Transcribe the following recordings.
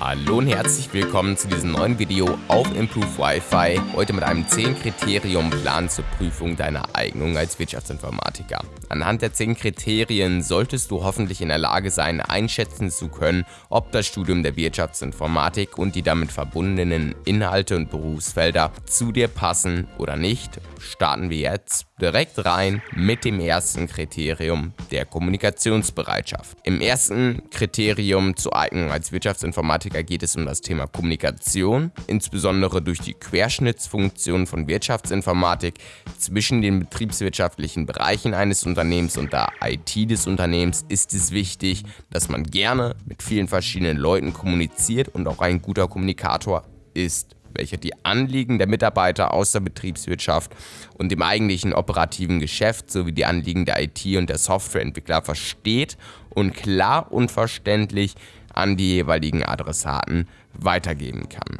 Hallo und herzlich willkommen zu diesem neuen Video auf Improve Wi-Fi. Heute mit einem 10-Kriterium-Plan zur Prüfung deiner Eignung als Wirtschaftsinformatiker. Anhand der 10 Kriterien solltest du hoffentlich in der Lage sein, einschätzen zu können, ob das Studium der Wirtschaftsinformatik und die damit verbundenen Inhalte und Berufsfelder zu dir passen oder nicht. Starten wir jetzt direkt rein mit dem ersten Kriterium der Kommunikationsbereitschaft. Im ersten Kriterium zur Eignung als Wirtschaftsinformatiker geht es um das Thema Kommunikation, insbesondere durch die Querschnittsfunktion von Wirtschaftsinformatik zwischen den betriebswirtschaftlichen Bereichen eines Unternehmens und der IT des Unternehmens ist es wichtig, dass man gerne mit vielen verschiedenen Leuten kommuniziert und auch ein guter Kommunikator ist welcher die Anliegen der Mitarbeiter aus der Betriebswirtschaft und dem eigentlichen operativen Geschäft sowie die Anliegen der IT- und der Softwareentwickler versteht und klar und verständlich an die jeweiligen Adressaten weitergeben kann.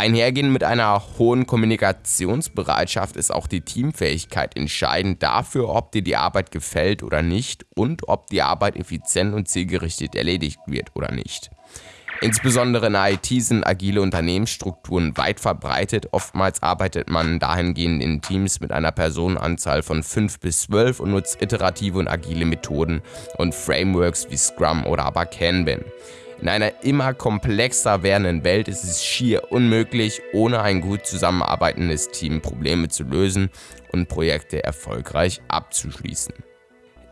Einhergehend mit einer hohen Kommunikationsbereitschaft ist auch die Teamfähigkeit entscheidend dafür, ob dir die Arbeit gefällt oder nicht und ob die Arbeit effizient und zielgerichtet erledigt wird oder nicht. Insbesondere in IT sind agile Unternehmensstrukturen weit verbreitet. Oftmals arbeitet man dahingehend in Teams mit einer Personenanzahl von 5 bis 12 und nutzt iterative und agile Methoden und Frameworks wie Scrum oder aber Kanban. In einer immer komplexer werdenden Welt ist es schier unmöglich, ohne ein gut zusammenarbeitendes Team Probleme zu lösen und Projekte erfolgreich abzuschließen.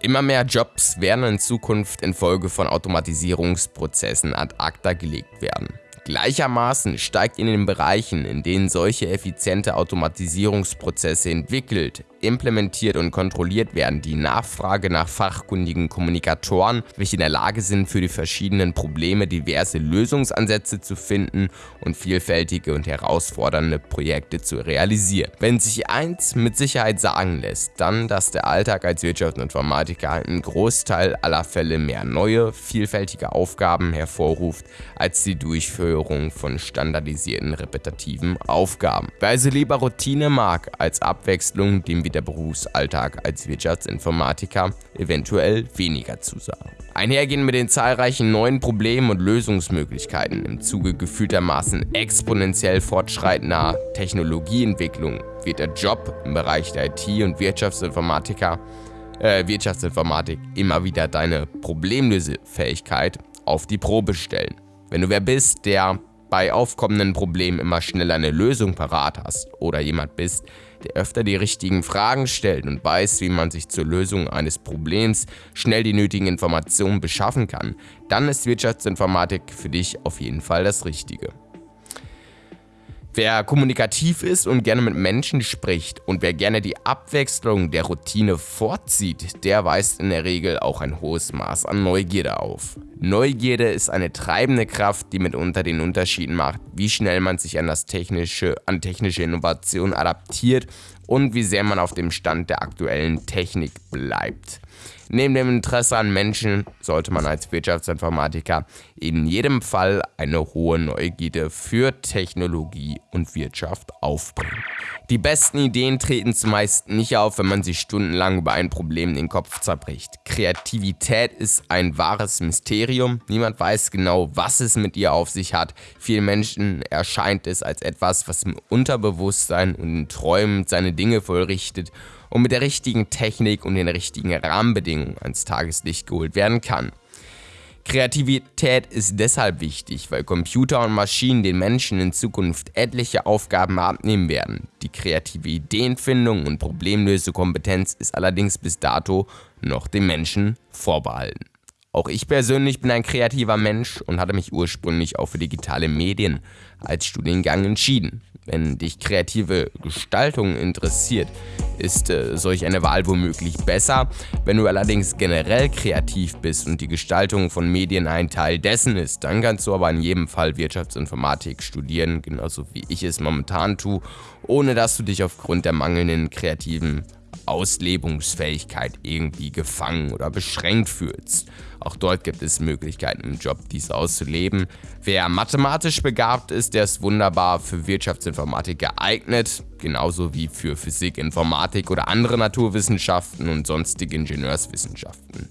Immer mehr Jobs werden in Zukunft infolge von Automatisierungsprozessen ad acta gelegt werden. Gleichermaßen steigt in den Bereichen, in denen solche effiziente Automatisierungsprozesse entwickelt, implementiert und kontrolliert werden, die Nachfrage nach fachkundigen Kommunikatoren, welche in der Lage sind, für die verschiedenen Probleme diverse Lösungsansätze zu finden und vielfältige und herausfordernde Projekte zu realisieren. Wenn sich eins mit Sicherheit sagen lässt, dann, dass der Alltag als Wirtschaftsinformatiker einen Großteil aller Fälle mehr neue, vielfältige Aufgaben hervorruft, als die Durchführung Durchführung von standardisierten repetitiven Aufgaben. Wer also lieber Routine mag als Abwechslung, dem wird der Berufsalltag als Wirtschaftsinformatiker eventuell weniger zusagen. Einhergehend mit den zahlreichen neuen Problemen und Lösungsmöglichkeiten im Zuge gefühltermaßen exponentiell fortschreitender Technologieentwicklung wird der Job im Bereich der IT und Wirtschaftsinformatiker äh, Wirtschaftsinformatik immer wieder deine Problemlösefähigkeit auf die Probe stellen. Wenn du wer bist, der bei aufkommenden Problemen immer schnell eine Lösung parat hast oder jemand bist, der öfter die richtigen Fragen stellt und weiß, wie man sich zur Lösung eines Problems schnell die nötigen Informationen beschaffen kann, dann ist Wirtschaftsinformatik für dich auf jeden Fall das Richtige. Wer kommunikativ ist und gerne mit Menschen spricht und wer gerne die Abwechslung der Routine vorzieht, der weist in der Regel auch ein hohes Maß an Neugierde auf. Neugierde ist eine treibende Kraft, die mitunter den Unterschied macht, wie schnell man sich an, das technische, an technische Innovation adaptiert und wie sehr man auf dem Stand der aktuellen Technik bleibt. Neben dem Interesse an Menschen sollte man als Wirtschaftsinformatiker in jedem Fall eine hohe Neugierde für Technologie und Wirtschaft aufbringen. Die besten Ideen treten zumeist nicht auf, wenn man sich stundenlang über ein Problem den Kopf zerbricht. Kreativität ist ein wahres Mysterium. Niemand weiß genau, was es mit ihr auf sich hat. Vielen Menschen erscheint es als etwas, was im Unterbewusstsein und in Träumen seine Dinge vollrichtet und mit der richtigen Technik und den richtigen Rahmenbedingungen ans Tageslicht geholt werden kann. Kreativität ist deshalb wichtig, weil Computer und Maschinen den Menschen in Zukunft etliche Aufgaben abnehmen werden. Die kreative Ideenfindung und Problemlösekompetenz ist allerdings bis dato noch dem Menschen vorbehalten. Auch ich persönlich bin ein kreativer Mensch und hatte mich ursprünglich auch für digitale Medien als Studiengang entschieden. Wenn dich kreative Gestaltung interessiert, ist äh, solch eine Wahl womöglich besser. Wenn du allerdings generell kreativ bist und die Gestaltung von Medien ein Teil dessen ist, dann kannst du aber in jedem Fall Wirtschaftsinformatik studieren, genauso wie ich es momentan tue, ohne dass du dich aufgrund der mangelnden kreativen Auslebungsfähigkeit irgendwie gefangen oder beschränkt fühlst. Auch dort gibt es Möglichkeiten im Job, dies auszuleben. Wer mathematisch begabt ist, der ist wunderbar für Wirtschaftsinformatik geeignet, genauso wie für Physik, Informatik oder andere Naturwissenschaften und sonstige Ingenieurswissenschaften.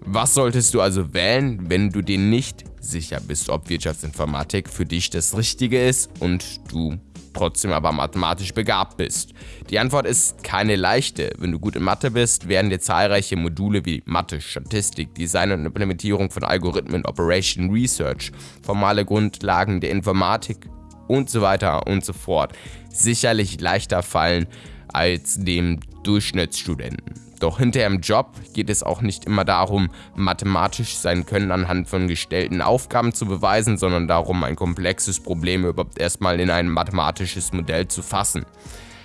Was solltest du also wählen, wenn du dir nicht sicher bist, ob Wirtschaftsinformatik für dich das Richtige ist und du trotzdem aber mathematisch begabt bist? Die Antwort ist keine leichte. Wenn du gut in Mathe bist, werden dir zahlreiche Module wie Mathe, Statistik, Design und Implementierung von Algorithmen, Operation Research, formale Grundlagen der Informatik und so weiter und so fort sicherlich leichter fallen als dem Durchschnittsstudenten. Doch hinterher im Job geht es auch nicht immer darum, mathematisch sein Können anhand von gestellten Aufgaben zu beweisen, sondern darum, ein komplexes Problem überhaupt erstmal in ein mathematisches Modell zu fassen.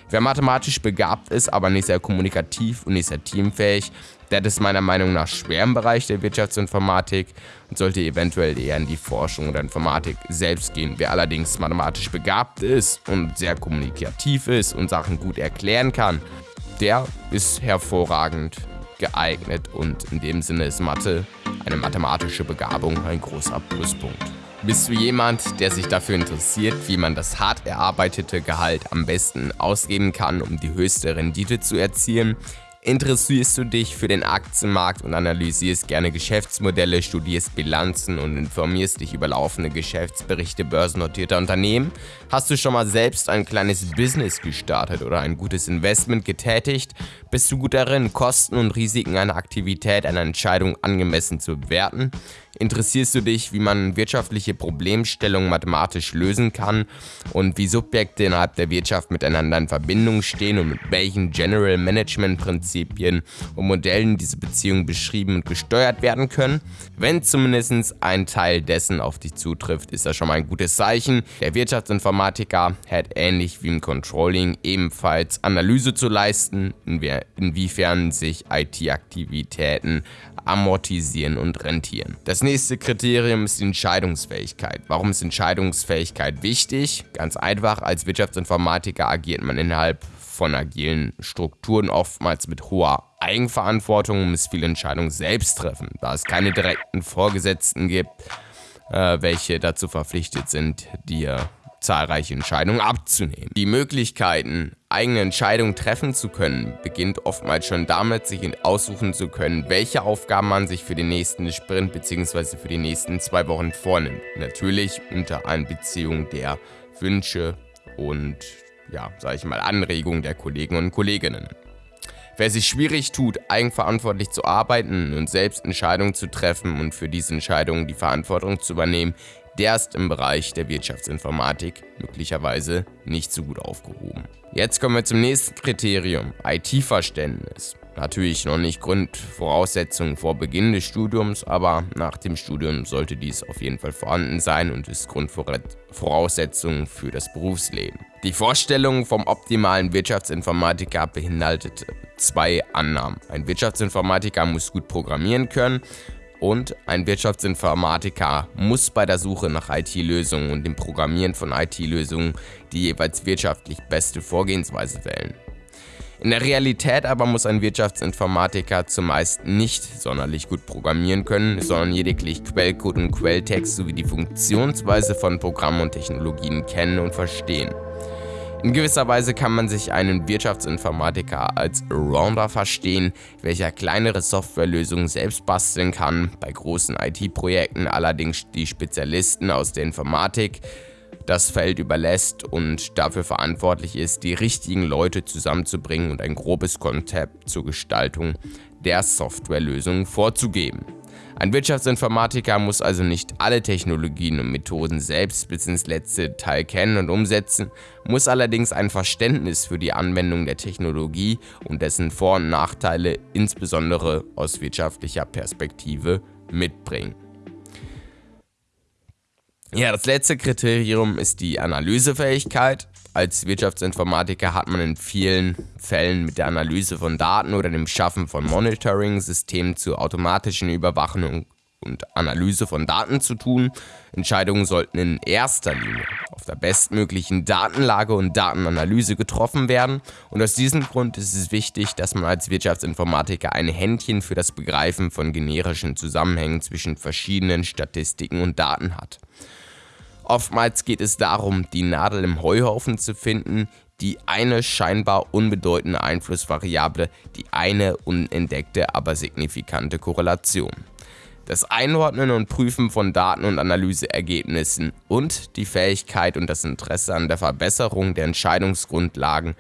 Wer mathematisch begabt ist, aber nicht sehr kommunikativ und nicht sehr teamfähig, der ist meiner Meinung nach schwer im Bereich der Wirtschaftsinformatik und sollte eventuell eher in die Forschung der Informatik selbst gehen. Wer allerdings mathematisch begabt ist und sehr kommunikativ ist und Sachen gut erklären kann, der ist hervorragend geeignet und in dem Sinne ist Mathe, eine mathematische Begabung, ein großer Pluspunkt. Bist du jemand, der sich dafür interessiert, wie man das hart erarbeitete Gehalt am besten ausgeben kann, um die höchste Rendite zu erzielen? Interessierst du dich für den Aktienmarkt und analysierst gerne Geschäftsmodelle, studierst Bilanzen und informierst dich über laufende Geschäftsberichte börsennotierter Unternehmen? Hast du schon mal selbst ein kleines Business gestartet oder ein gutes Investment getätigt? Bist du gut darin, Kosten und Risiken einer Aktivität, einer Entscheidung angemessen zu bewerten? Interessierst du dich, wie man wirtschaftliche Problemstellungen mathematisch lösen kann und wie Subjekte innerhalb der Wirtschaft miteinander in Verbindung stehen und mit welchen General Management Prinzipien und Modellen diese Beziehungen beschrieben und gesteuert werden können? Wenn zumindest ein Teil dessen auf dich zutrifft, ist das schon mal ein gutes Zeichen. Der Wirtschaftsinformatiker hat ähnlich wie im Controlling ebenfalls Analyse zu leisten, inwiefern sich IT-Aktivitäten amortisieren und rentieren. Das nächste Kriterium ist die Entscheidungsfähigkeit. Warum ist Entscheidungsfähigkeit wichtig? Ganz einfach, als Wirtschaftsinformatiker agiert man innerhalb von agilen Strukturen oftmals mit hoher Eigenverantwortung und muss viele Entscheidungen selbst treffen, da es keine direkten Vorgesetzten gibt, äh, welche dazu verpflichtet sind, dir zahlreiche Entscheidungen abzunehmen. Die Möglichkeiten, eigene Entscheidungen treffen zu können, beginnt oftmals schon damit, sich aussuchen zu können, welche Aufgaben man sich für den nächsten Sprint bzw. für die nächsten zwei Wochen vornimmt. Natürlich unter Einbeziehung der Wünsche und, ja, sage ich mal, Anregungen der Kollegen und Kolleginnen. Wer sich schwierig tut, eigenverantwortlich zu arbeiten und selbst Entscheidungen zu treffen und für diese Entscheidungen die Verantwortung zu übernehmen, der ist im Bereich der Wirtschaftsinformatik möglicherweise nicht so gut aufgehoben. Jetzt kommen wir zum nächsten Kriterium, IT-Verständnis. Natürlich noch nicht Grundvoraussetzung vor Beginn des Studiums, aber nach dem Studium sollte dies auf jeden Fall vorhanden sein und ist Grundvoraussetzung für das Berufsleben. Die Vorstellung vom optimalen Wirtschaftsinformatiker beinhaltet zwei Annahmen. Ein Wirtschaftsinformatiker muss gut programmieren können und ein Wirtschaftsinformatiker muss bei der Suche nach IT-Lösungen und dem Programmieren von IT-Lösungen die jeweils wirtschaftlich beste Vorgehensweise wählen. In der Realität aber muss ein Wirtschaftsinformatiker zumeist nicht sonderlich gut programmieren können, sondern lediglich Quellcode und Quelltext sowie die Funktionsweise von Programmen und Technologien kennen und verstehen. In gewisser Weise kann man sich einen Wirtschaftsinformatiker als Rounder verstehen, welcher kleinere Softwarelösungen selbst basteln kann, bei großen IT-Projekten allerdings die Spezialisten aus der Informatik das Feld überlässt und dafür verantwortlich ist, die richtigen Leute zusammenzubringen und ein grobes Konzept zur Gestaltung der Softwarelösung vorzugeben. Ein Wirtschaftsinformatiker muss also nicht alle Technologien und Methoden selbst bis ins letzte Teil kennen und umsetzen, muss allerdings ein Verständnis für die Anwendung der Technologie und dessen Vor- und Nachteile insbesondere aus wirtschaftlicher Perspektive mitbringen. Ja, das letzte Kriterium ist die Analysefähigkeit. Als Wirtschaftsinformatiker hat man in vielen Fällen mit der Analyse von Daten oder dem Schaffen von Monitoring-Systemen zur automatischen Überwachung und Analyse von Daten zu tun. Entscheidungen sollten in erster Linie auf der bestmöglichen Datenlage und Datenanalyse getroffen werden. Und aus diesem Grund ist es wichtig, dass man als Wirtschaftsinformatiker ein Händchen für das Begreifen von generischen Zusammenhängen zwischen verschiedenen Statistiken und Daten hat. Oftmals geht es darum, die Nadel im Heuhaufen zu finden, die eine scheinbar unbedeutende Einflussvariable, die eine unentdeckte, aber signifikante Korrelation. das Einordnen und Prüfen von Daten und Analyseergebnissen und die Fähigkeit und das Interesse an der Verbesserung der Entscheidungsgrundlagen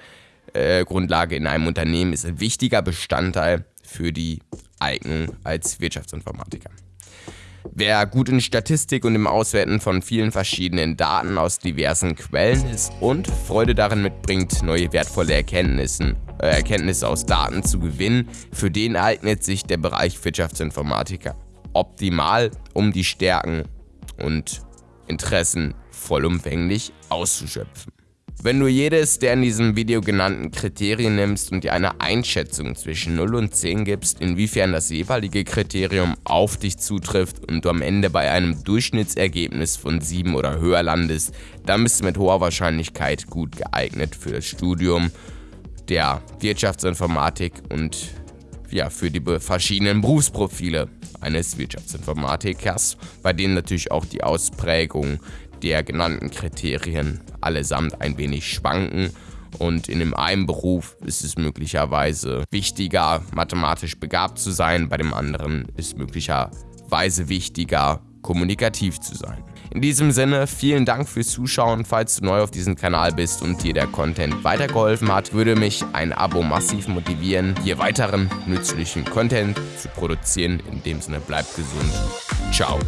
äh, Grundlage in einem Unternehmen ist ein wichtiger Bestandteil für die Eignung als Wirtschaftsinformatiker. Wer gut in Statistik und im Auswerten von vielen verschiedenen Daten aus diversen Quellen ist und Freude darin mitbringt, neue wertvolle Erkenntnisse, äh, Erkenntnisse aus Daten zu gewinnen, für den eignet sich der Bereich Wirtschaftsinformatiker optimal, um die Stärken und Interessen vollumfänglich auszuschöpfen. Wenn du jedes der in diesem Video genannten Kriterien nimmst und dir eine Einschätzung zwischen 0 und 10 gibst, inwiefern das jeweilige Kriterium auf dich zutrifft und du am Ende bei einem Durchschnittsergebnis von 7 oder höher landest, dann bist du mit hoher Wahrscheinlichkeit gut geeignet für das Studium der Wirtschaftsinformatik und ja, für die verschiedenen Berufsprofile eines Wirtschaftsinformatikers, bei denen natürlich auch die Ausprägung der genannten Kriterien allesamt ein wenig schwanken und in dem einen Beruf ist es möglicherweise wichtiger, mathematisch begabt zu sein, bei dem anderen ist möglicherweise wichtiger, kommunikativ zu sein. In diesem Sinne, vielen Dank fürs Zuschauen. Falls du neu auf diesem Kanal bist und dir der Content weitergeholfen hat, würde mich ein Abo massiv motivieren, hier weiteren nützlichen Content zu produzieren. In dem Sinne, bleibt gesund. Ciao.